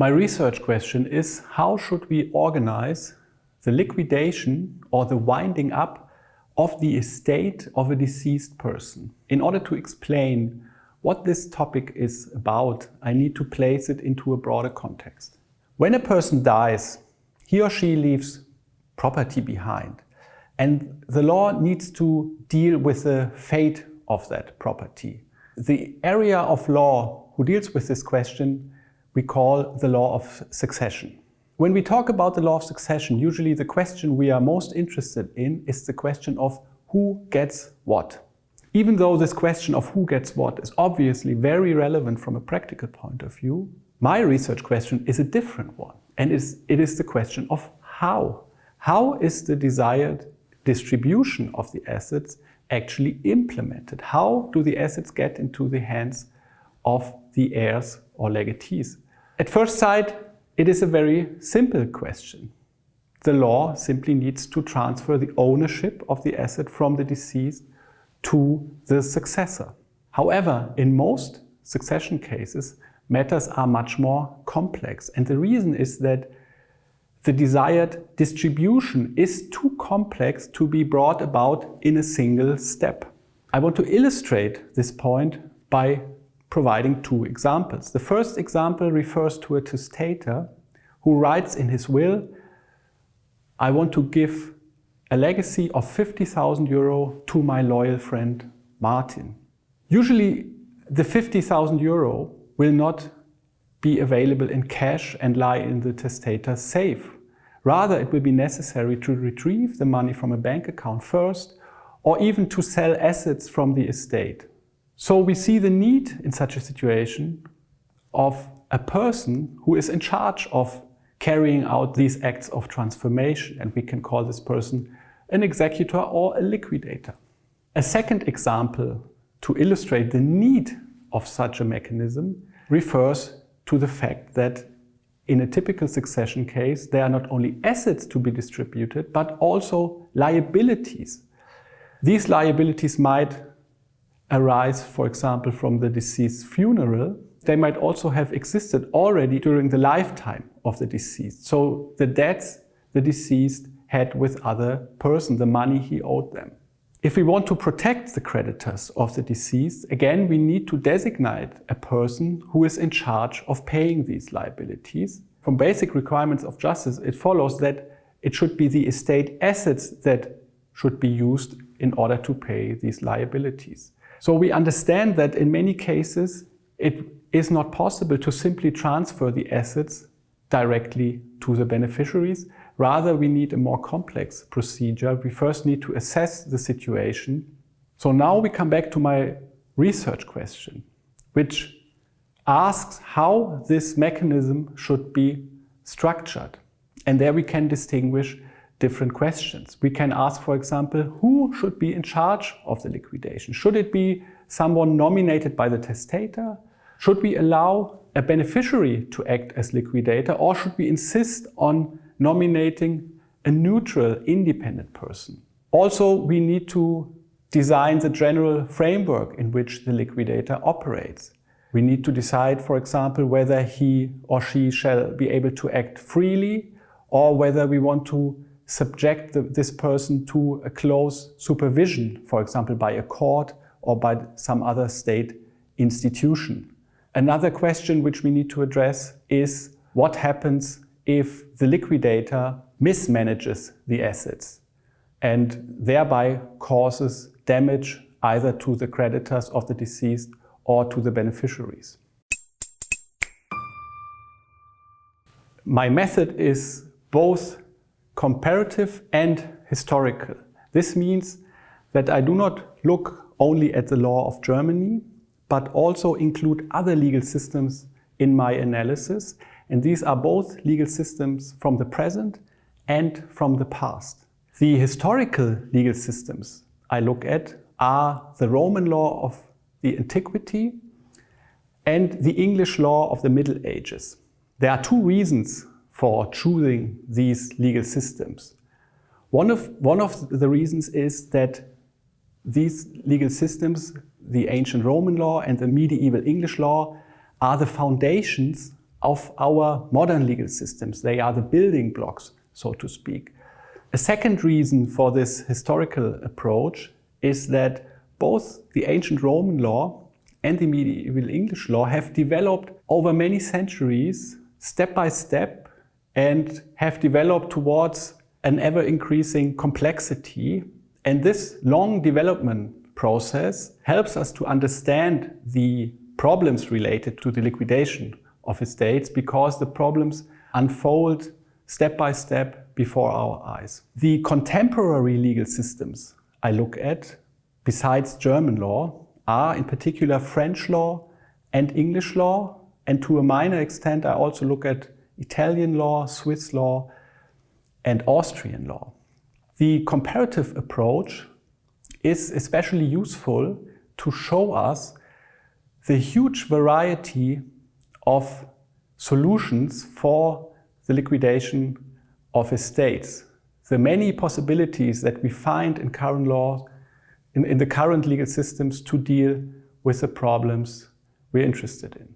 My research question is how should we organize the liquidation or the winding up of the estate of a deceased person. In order to explain what this topic is about, I need to place it into a broader context. When a person dies, he or she leaves property behind. And the law needs to deal with the fate of that property. The area of law who deals with this question we call the law of succession. When we talk about the law of succession, usually the question we are most interested in is the question of who gets what. Even though this question of who gets what is obviously very relevant from a practical point of view, my research question is a different one. And it is the question of how. How is the desired distribution of the assets actually implemented? How do the assets get into the hands of the heirs or legatees? At first sight, it is a very simple question. The law simply needs to transfer the ownership of the asset from the deceased to the successor. However, in most succession cases, matters are much more complex. And the reason is that the desired distribution is too complex to be brought about in a single step. I want to illustrate this point by providing two examples. The first example refers to a testator who writes in his will, I want to give a legacy of 50,000 euro to my loyal friend Martin. Usually the 50,000 euro will not be available in cash and lie in the testator's safe. Rather, it will be necessary to retrieve the money from a bank account first or even to sell assets from the estate. So we see the need in such a situation of a person who is in charge of carrying out these acts of transformation and we can call this person an executor or a liquidator. A second example to illustrate the need of such a mechanism refers to the fact that in a typical succession case, there are not only assets to be distributed, but also liabilities. These liabilities might arise, for example, from the deceased funeral, they might also have existed already during the lifetime of the deceased. So the debts the deceased had with other person, the money he owed them. If we want to protect the creditors of the deceased, again, we need to designate a person who is in charge of paying these liabilities. From basic requirements of justice, it follows that it should be the estate assets that should be used in order to pay these liabilities. So we understand that in many cases it is not possible to simply transfer the assets directly to the beneficiaries. Rather, we need a more complex procedure. We first need to assess the situation. So now we come back to my research question, which asks how this mechanism should be structured. And there we can distinguish different questions. We can ask, for example, who should be in charge of the liquidation? Should it be someone nominated by the testator? Should we allow a beneficiary to act as liquidator or should we insist on nominating a neutral, independent person? Also, we need to design the general framework in which the liquidator operates. We need to decide, for example, whether he or she shall be able to act freely or whether we want to subject the, this person to a close supervision, for example, by a court or by some other state institution. Another question which we need to address is what happens if the liquidator mismanages the assets and thereby causes damage either to the creditors of the deceased or to the beneficiaries. My method is both comparative and historical. This means that I do not look only at the law of Germany, but also include other legal systems in my analysis. And these are both legal systems from the present and from the past. The historical legal systems I look at are the Roman law of the antiquity and the English law of the Middle Ages. There are two reasons for choosing these legal systems. One of, one of the reasons is that these legal systems, the ancient Roman law and the medieval English law, are the foundations of our modern legal systems. They are the building blocks, so to speak. A second reason for this historical approach is that both the ancient Roman law and the medieval English law have developed over many centuries, step by step, and have developed towards an ever-increasing complexity. And this long development process helps us to understand the problems related to the liquidation of estates because the problems unfold step by step before our eyes. The contemporary legal systems I look at, besides German law, are in particular French law and English law, and to a minor extent I also look at Italian law, Swiss law, and Austrian law. The comparative approach is especially useful to show us the huge variety of solutions for the liquidation of estates. The many possibilities that we find in current law, in, in the current legal systems to deal with the problems we're interested in.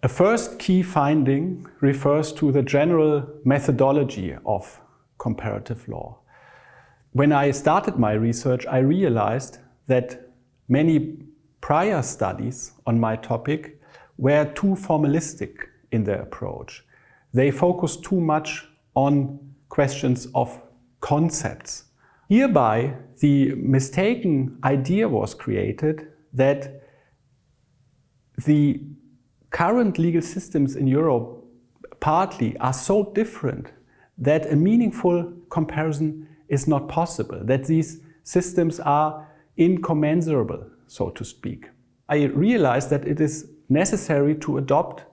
A first key finding refers to the general methodology of comparative law. When I started my research, I realized that many prior studies on my topic were too formalistic in their approach. They focused too much on questions of concepts. Hereby, the mistaken idea was created that the current legal systems in Europe partly are so different that a meaningful comparison is not possible, that these systems are incommensurable, so to speak. I realize that it is necessary to adopt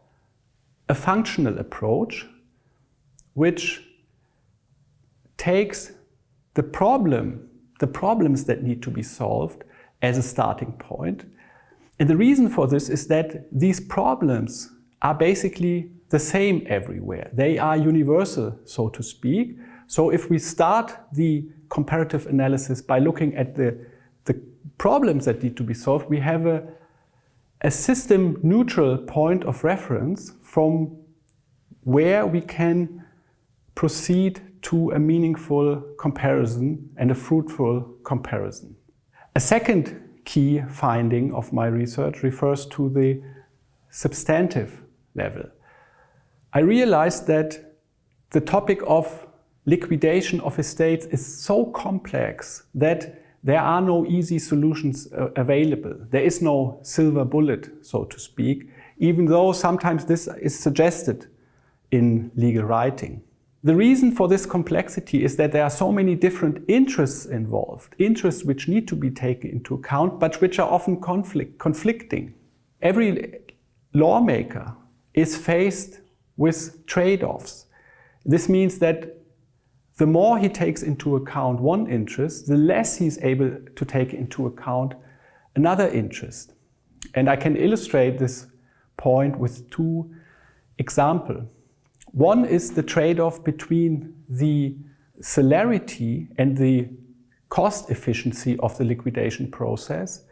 a functional approach which takes the problem, the problems that need to be solved as a starting point and the reason for this is that these problems are basically the same everywhere. They are universal, so to speak. So if we start the comparative analysis by looking at the, the problems that need to be solved, we have a, a system neutral point of reference from where we can proceed to a meaningful comparison and a fruitful comparison. A second key finding of my research refers to the substantive level. I realized that the topic of liquidation of estates is so complex that there are no easy solutions uh, available. There is no silver bullet, so to speak, even though sometimes this is suggested in legal writing. The reason for this complexity is that there are so many different interests involved, interests which need to be taken into account, but which are often conflict, conflicting. Every lawmaker is faced with trade-offs. This means that the more he takes into account one interest, the less he's able to take into account another interest. And I can illustrate this point with two examples. One is the trade-off between the celerity and the cost efficiency of the liquidation process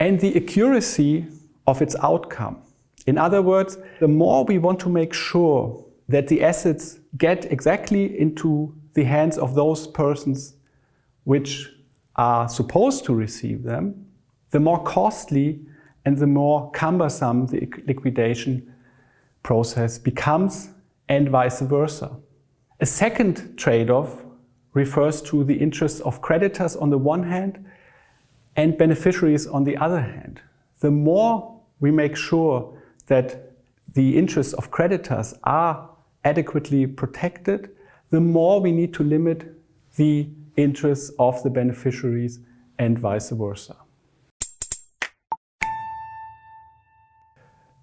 and the accuracy of its outcome. In other words, the more we want to make sure that the assets get exactly into the hands of those persons which are supposed to receive them, the more costly and the more cumbersome the liquidation process becomes and vice versa. A second trade-off refers to the interests of creditors on the one hand and beneficiaries on the other hand. The more we make sure that the interests of creditors are adequately protected, the more we need to limit the interests of the beneficiaries and vice versa.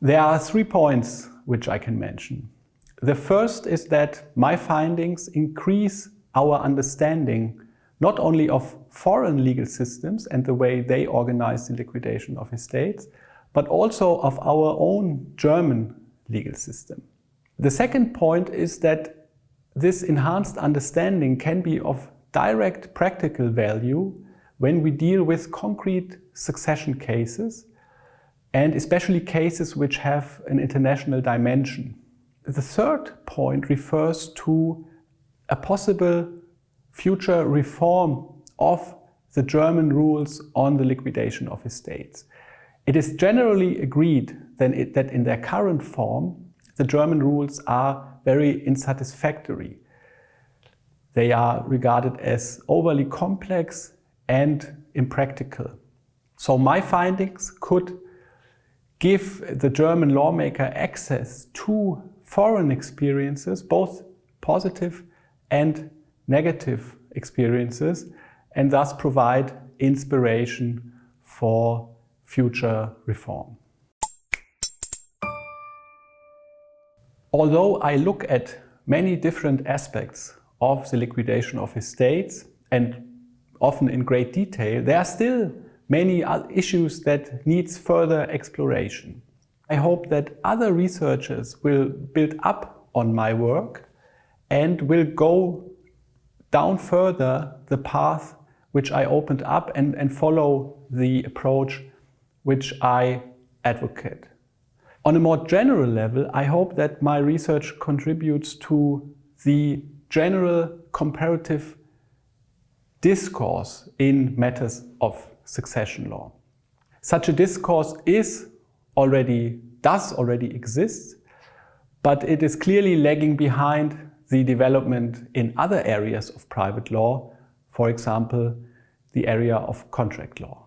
There are three points which I can mention. The first is that my findings increase our understanding not only of foreign legal systems and the way they organize the liquidation of estates, but also of our own German legal system. The second point is that this enhanced understanding can be of direct practical value when we deal with concrete succession cases and especially cases which have an international dimension. The third point refers to a possible future reform of the German rules on the liquidation of estates. It is generally agreed that in their current form, the German rules are very unsatisfactory. They are regarded as overly complex and impractical. So my findings could give the German lawmaker access to foreign experiences, both positive and negative experiences, and thus provide inspiration for future reform. Although I look at many different aspects of the liquidation of estates and often in great detail, there are still many issues that needs further exploration. I hope that other researchers will build up on my work and will go down further the path which I opened up and, and follow the approach which I advocate. On a more general level, I hope that my research contributes to the general comparative discourse in matters of succession law. Such a discourse is already, does already exist, but it is clearly lagging behind the development in other areas of private law, for example, the area of contract law.